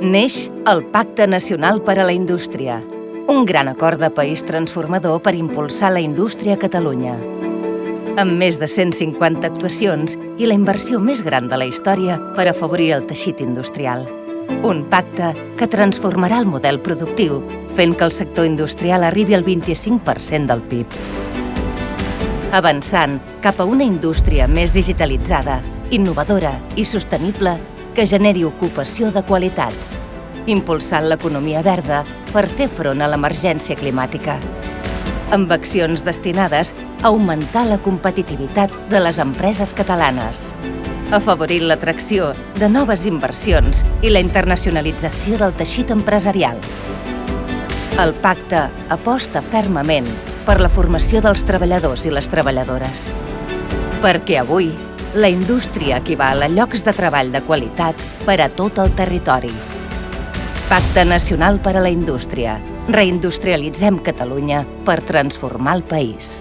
Neix el Pacte Nacional per a la Indústria, un gran acord de país transformador per impulsar la indústria a Catalunya. Amb més de 150 actuacions i la inversió més gran de la història per afavorir el teixit industrial. Un pacte que transformarà el model productiu, fent que el sector industrial arribi al 25% del PIB. Avançant cap a una indústria més digitalitzada, innovadora i sostenible que generi ocupació de qualitat, impulsant l'economia verda per fer front a l'emergència climàtica, amb accions destinades a augmentar la competitivitat de les empreses catalanes, afavorint l'atracció de noves inversions i la internacionalització del teixit empresarial. El pacte aposta fermament per la formació dels treballadors i les treballadores. Perquè avui la indústria equival a llocs de treball de qualitat per a tot el territori. Pacte Nacional per a la Indústria. Reindustrialitzem Catalunya per transformar el país.